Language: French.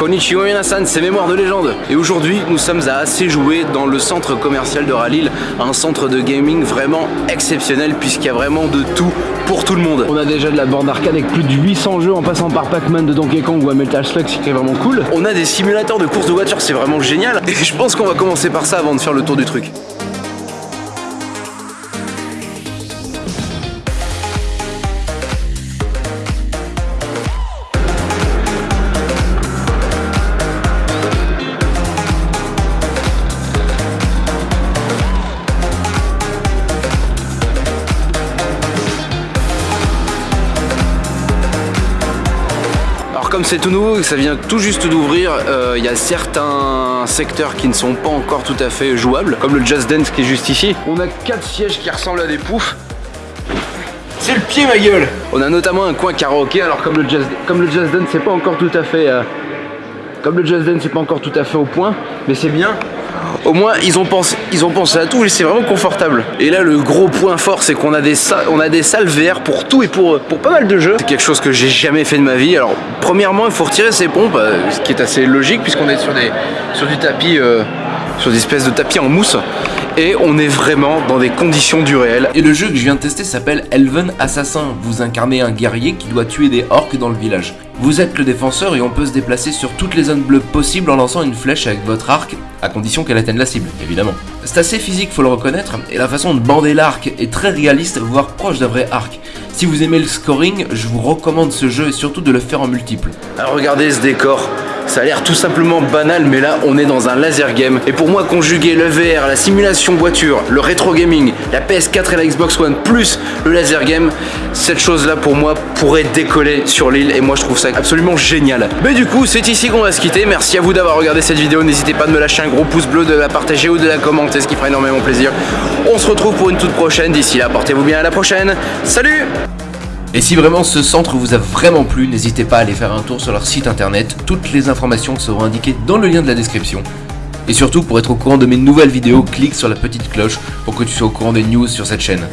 Konnichiwa Minasan, c'est Mémoire de légende Et aujourd'hui, nous sommes à assez jouer dans le centre commercial de Ralil, un centre de gaming vraiment exceptionnel puisqu'il y a vraiment de tout pour tout le monde. On a déjà de la borne arcade avec plus de 800 jeux en passant par Pac-Man de Donkey Kong ou à Metal Slug, ce qui est vraiment cool. On a des simulateurs de course de voiture, c'est vraiment génial. Et je pense qu'on va commencer par ça avant de faire le tour du truc. Comme c'est tout nouveau, ça vient tout juste d'ouvrir, euh, il y a certains secteurs qui ne sont pas encore tout à fait jouables, comme le Just Dance qui est juste ici. On a quatre sièges qui ressemblent à des poufs. C'est le pied ma gueule On a notamment un coin karaoké, alors comme le Just, comme le just Dance c'est pas encore tout à fait... Euh, comme le Just Dance c'est pas encore tout à fait au point, mais c'est bien au moins ils ont pensé, à tout et c'est vraiment confortable. Et là le gros point fort c'est qu'on a des salles pour tout et pour, pour pas mal de jeux. C'est quelque chose que j'ai jamais fait de ma vie. Alors premièrement il faut retirer ses pompes, euh, ce qui est assez logique puisqu'on est sur, des, sur du tapis, euh, sur des espèces de tapis en mousse et on est vraiment dans des conditions du réel. Et le jeu que je viens de tester s'appelle Elven Assassin. Vous incarnez un guerrier qui doit tuer des orques dans le village. Vous êtes le défenseur et on peut se déplacer sur toutes les zones bleues possibles en lançant une flèche avec votre arc, à condition qu'elle atteigne la cible, évidemment. C'est assez physique, faut le reconnaître, et la façon de bander l'arc est très réaliste, voire proche d'un vrai arc. Si vous aimez le scoring, je vous recommande ce jeu et surtout de le faire en multiple. Alors regardez ce décor, ça a l'air tout simplement banal, mais là, on est dans un laser game. Et pour moi, conjuguer le VR, la simulation voiture, le rétro gaming, la PS4 et la Xbox One, plus le laser game, cette chose-là, pour moi, pourrait décoller sur l'île. Et moi, je trouve ça absolument génial. Mais du coup, c'est ici qu'on va se quitter. Merci à vous d'avoir regardé cette vidéo. N'hésitez pas de me lâcher un gros pouce bleu, de la partager ou de la commenter, ce qui fera énormément plaisir. On se retrouve pour une toute prochaine. D'ici là, portez-vous bien à la prochaine. Salut et si vraiment ce centre vous a vraiment plu, n'hésitez pas à aller faire un tour sur leur site internet, toutes les informations seront indiquées dans le lien de la description. Et surtout, pour être au courant de mes nouvelles vidéos, clique sur la petite cloche pour que tu sois au courant des news sur cette chaîne.